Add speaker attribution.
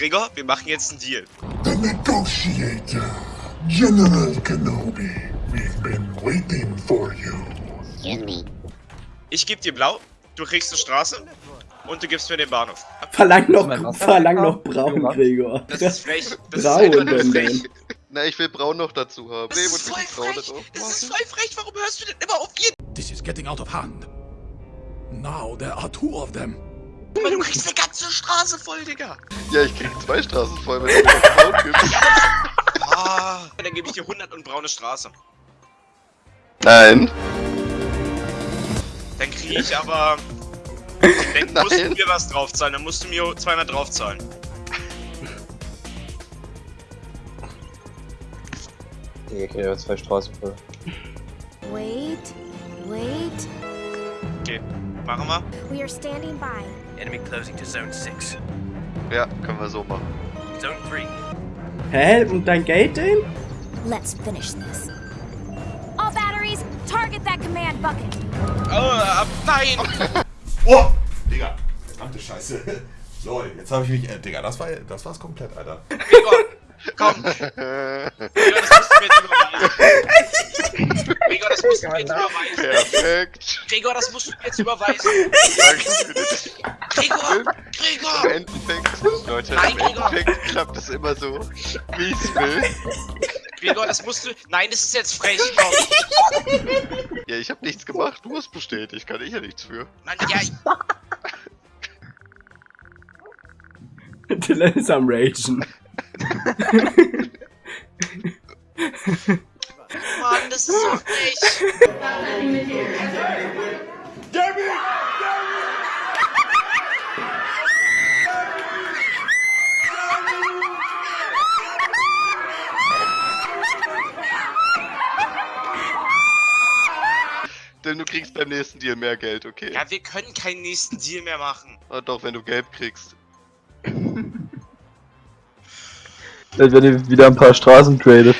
Speaker 1: Gregor, wir machen jetzt einen Deal.
Speaker 2: The negotiator, General Kenobi. We've been waiting for you.
Speaker 1: Ich gebe dir blau, du kriegst eine Straße und du gibst mir den Bahnhof.
Speaker 3: Verlang noch, verlang noch braun, Gregor.
Speaker 1: Das ist frech. Das
Speaker 3: Braun,
Speaker 1: ist einfach nur frech.
Speaker 4: Na, ich will Braun noch dazu haben.
Speaker 1: Das
Speaker 4: Nee,
Speaker 1: ist voll frech. Das ist voll frech. Warum hörst du denn immer auf ihn?
Speaker 5: This is getting out of hand. Now there are two of them.
Speaker 1: Weil du kriegst eine ganze Straße voll, Digga.
Speaker 4: Ja, ich krieg zwei Straßen voll, wenn du mir Braun gibst.
Speaker 1: Ah, dann gebe ich dir 100 und braune Straße.
Speaker 4: Nein.
Speaker 1: Dann kriege ich aber... Dann musst du mir was draufzahlen. Dann musst du mir 200 draufzahlen.
Speaker 6: Digga, ich krieg ja zwei Straßen voll.
Speaker 7: Wait, wait.
Speaker 1: Okay, machen wir.
Speaker 7: We are standing by.
Speaker 8: Enemy closing to zone 6.
Speaker 4: Ja, können wir so machen.
Speaker 8: Zone 3.
Speaker 3: Hä? Und dein Geld denn?
Speaker 7: Let's finish this. All batteries, target that command bucket.
Speaker 1: Oh, äh, nein!
Speaker 9: Oh! Digga. Verdammte Scheiße. Lol, jetzt habe ich mich. Äh, Digga, das war das war's komplett, Alter.
Speaker 1: Gregor, komm. Gregor, das musst du mir jetzt überweisen. Gregor, das musst du mir jetzt überweisen.
Speaker 4: Perfekt.
Speaker 1: Gregor, das musst du mir jetzt überweisen.
Speaker 4: Danke für das.
Speaker 1: Gregor,
Speaker 4: Im
Speaker 1: Gregor.
Speaker 4: Endeffekt, Leute,
Speaker 1: Nein,
Speaker 4: im
Speaker 1: Gregor.
Speaker 4: Endeffekt klappt es immer so, wie es will.
Speaker 1: Gregor, das musst du... Nein, das ist jetzt frech, komm.
Speaker 4: Ja, ich habe nichts gemacht, du hast bestätigt, kann ich ja nichts für.
Speaker 1: Mann, ja, ich-
Speaker 3: Dylan ist am Ragen.
Speaker 1: Das ist so frech.
Speaker 4: Denn du kriegst beim nächsten Deal mehr Geld, okay?
Speaker 1: Ja, wir können keinen nächsten Deal mehr machen.
Speaker 4: Ah, doch, wenn du gelb kriegst.
Speaker 6: Wenn ihr wieder ein paar Straßen tradet.